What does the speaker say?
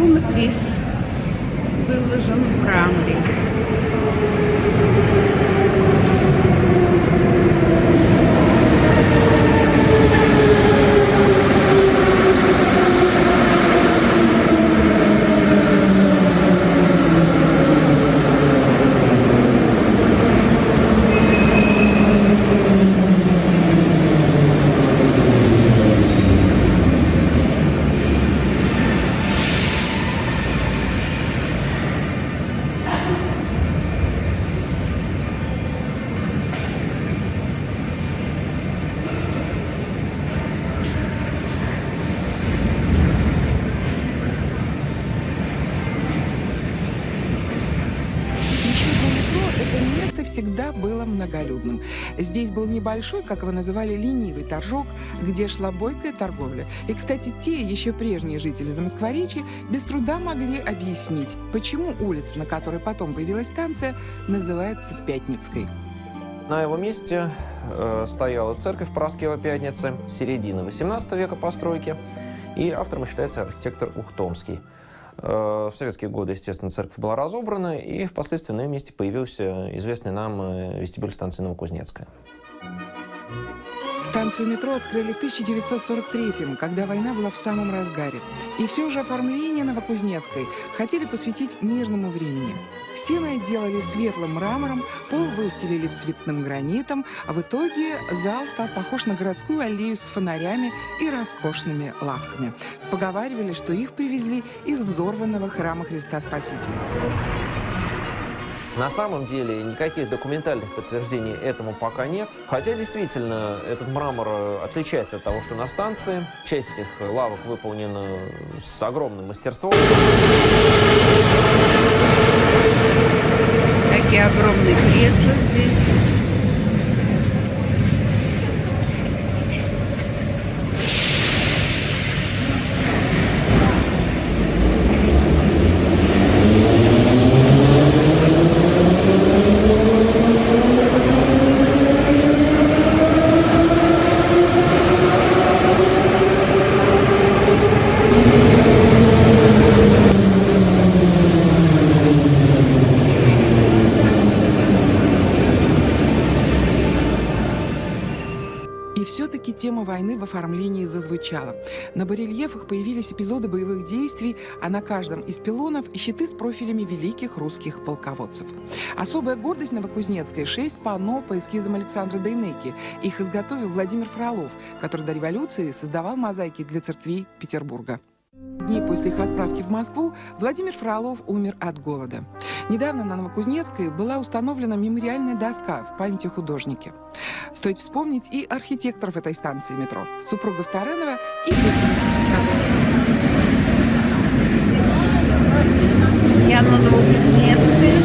Рисунок весь выложен в мраморе. Всегда было многолюдным. Здесь был небольшой, как его называли, ленивый торжок, где шла бойкая торговля. И, кстати, те еще прежние жители Замоскворечья без труда могли объяснить, почему улица, на которой потом появилась станция, называется Пятницкой. На его месте э, стояла церковь Параскева Пятницы середины 18 века постройки, и автором считается архитектор Ухтомский. Э, в советские годы, естественно, церковь была разобрана, и впоследствии на ее месте появился известный нам э, вестибюль станции Новокузнецкая. Станцию метро открыли в 1943 когда война была в самом разгаре. И все же оформление Новокузнецкой хотели посвятить мирному времени. Стены отделали светлым мрамором, пол выстелили цветным гранитом, а в итоге зал стал похож на городскую аллею с фонарями и роскошными лавками. Поговаривали, что их привезли из взорванного храма Христа Спасителя. На самом деле никаких документальных подтверждений этому пока нет. Хотя действительно этот мрамор э, отличается от того, что на станции. Часть этих лавок выполнена с огромным мастерством. Какие огромные кресла здесь. Тема войны в оформлении зазвучала. На барельефах появились эпизоды боевых действий, а на каждом из пилонов щиты с профилями великих русских полководцев. Особая гордость Новокузнецкой – шесть панно по эскизам Александра Дейнеки. Их изготовил Владимир Фролов, который до революции создавал мозаики для церквей Петербурга. Дни после их отправки в Москву Владимир Фролов умер от голода. Недавно на Новокузнецкой была установлена мемориальная доска в памяти художника. Стоит вспомнить и архитекторов этой станции метро – супругов Таранова и Я на Новокузнецкой.